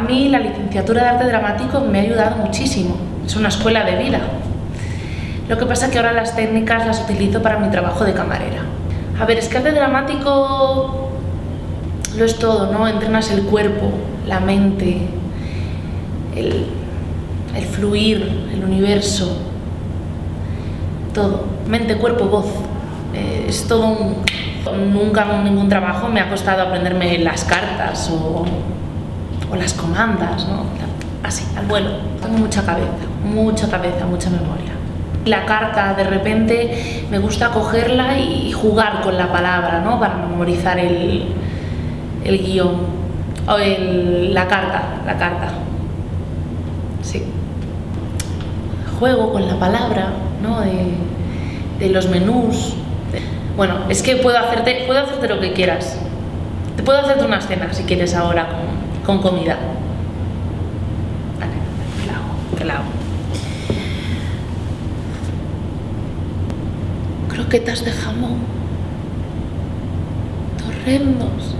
mí la licenciatura de arte dramático me ha ayudado muchísimo, es una escuela de vida. Lo que pasa es que ahora las técnicas las utilizo para mi trabajo de camarera. A ver, es que arte dramático lo es todo, ¿no? Entrenas el cuerpo, la mente, el, el fluir, el universo, todo. Mente, cuerpo, voz. Eh, es todo un... Nunca en ningún trabajo me ha costado aprenderme las cartas o, o las comandas, ¿no? Así, al vuelo. Tengo mucha cabeza, mucha cabeza, mucha memoria. La carta, de repente, me gusta cogerla y jugar con la palabra, ¿no? Para memorizar el, el guion. O la carta, la carta. Sí. Juego con la palabra, ¿no? De, de los menús. Bueno, es que puedo hacerte, puedo hacerte lo que quieras. Te puedo hacerte una cena si quieres ahora con, con comida. Vale, te la hago. Croquetas de jamón. Torrendos.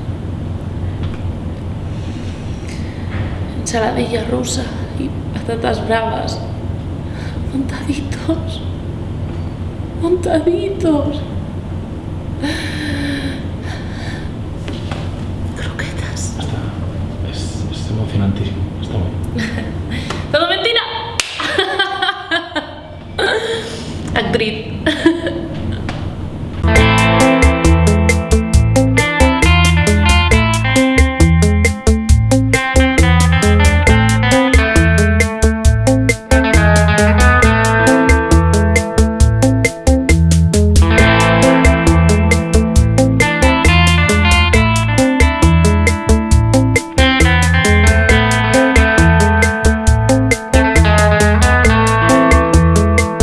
Ensaladilla rusa y patatas bravas. Montaditos. Montaditos. Croquetas. Está, es, es emocionantísimo. Está muy ¡Todo mentira! Actriz.